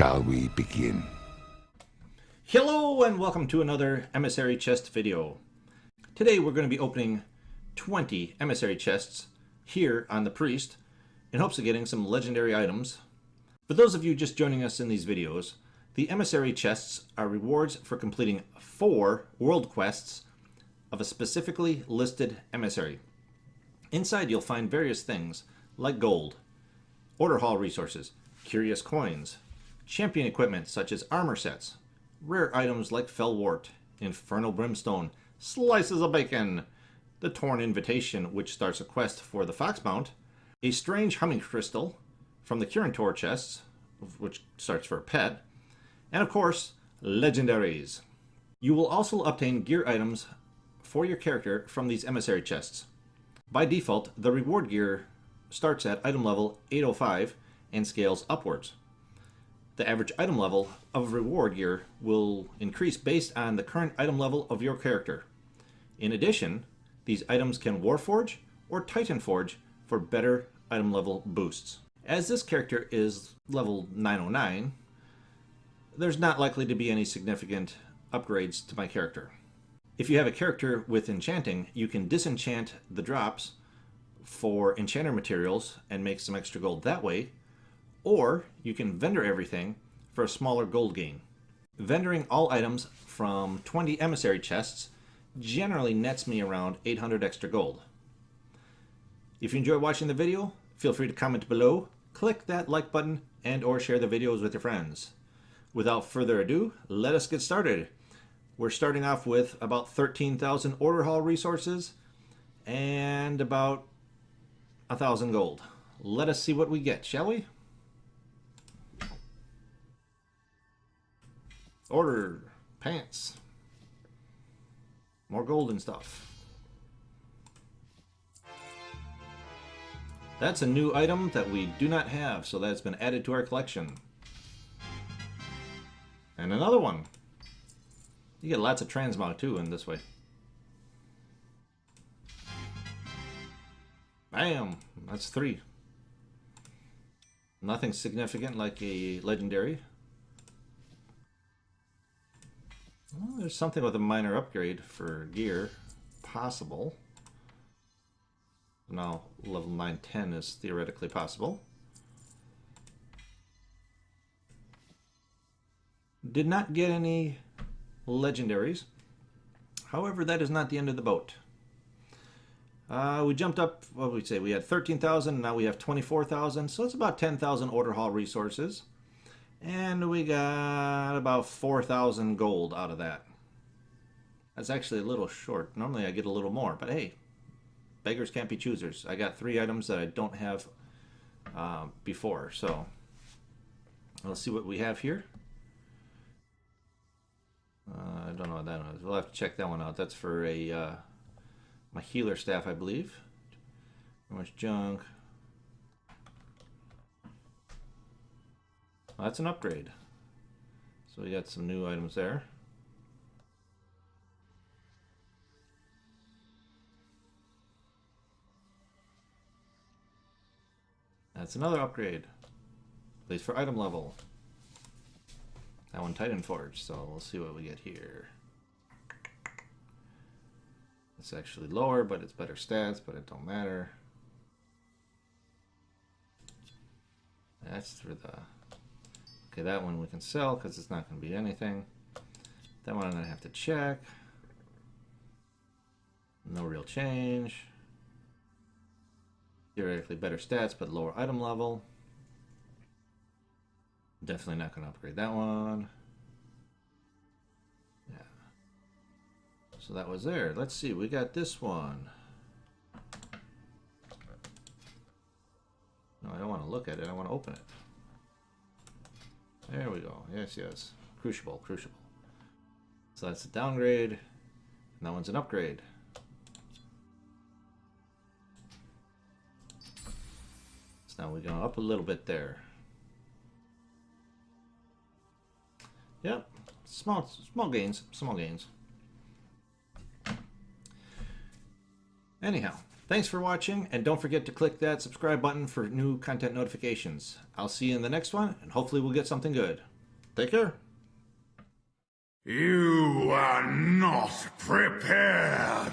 Shall we begin? Hello and welcome to another Emissary Chest video. Today we're going to be opening 20 Emissary Chests here on the Priest in hopes of getting some legendary items. For those of you just joining us in these videos, the Emissary Chests are rewards for completing four world quests of a specifically listed emissary. Inside you'll find various things like gold, order hall resources, curious coins, champion equipment such as armor sets, rare items like Felwort, Infernal Brimstone, slices of bacon, the Torn Invitation which starts a quest for the Foxmount, a strange humming crystal from the Kirin Tor chests which starts for a pet, and of course, legendaries. You will also obtain gear items for your character from these emissary chests. By default, the reward gear starts at item level 805 and scales upwards. The average item level of reward gear will increase based on the current item level of your character. In addition, these items can Warforge or Titan Forge for better item level boosts. As this character is level 909, there's not likely to be any significant upgrades to my character. If you have a character with enchanting, you can disenchant the drops for enchanter materials and make some extra gold that way, or you can vendor everything for a smaller gold gain. Vendoring all items from 20 emissary chests generally nets me around 800 extra gold. If you enjoy watching the video, feel free to comment below, click that like button, and or share the videos with your friends. Without further ado, let us get started. We're starting off with about 13,000 order hall resources and about a thousand gold. Let us see what we get, shall we? Order pants. More gold and stuff. That's a new item that we do not have, so that's been added to our collection. And another one. You get lots of transmog too in this way. Bam! That's three. Nothing significant like a legendary. Well, there's something with a minor upgrade for gear. Possible. Now, level 910 is theoretically possible. Did not get any legendaries. However, that is not the end of the boat. Uh, we jumped up, what did we say? We had 13,000, now we have 24,000, so it's about 10,000 order hall resources. And we got about 4,000 gold out of that. That's actually a little short. Normally I get a little more, but hey, beggars can't be choosers. I got three items that I don't have uh, before, so let's see what we have here. Uh, I don't know what that is. We'll have to check that one out. That's for a uh, my healer staff, I believe. Too much junk. That's an upgrade. So we got some new items there. That's another upgrade. At least for item level. That one Titan Forge, so we'll see what we get here. It's actually lower, but it's better stats, but it don't matter. That's for the... Okay, that one we can sell because it's not going to be anything. That one I'm going to have to check. No real change. Theoretically better stats, but lower item level. Definitely not going to upgrade that one. Yeah. So that was there. Let's see. We got this one. No, I don't want to look at it. I want to open it. There we go. Yes, yes. Crucible, crucible. So that's a downgrade. And that one's an upgrade. So now we go up a little bit there. Yep, small, small gains, small gains. Anyhow, thanks for watching, and don't forget to click that subscribe button for new content notifications. I'll see you in the next one, and hopefully we'll get something good. Take care. You are not prepared.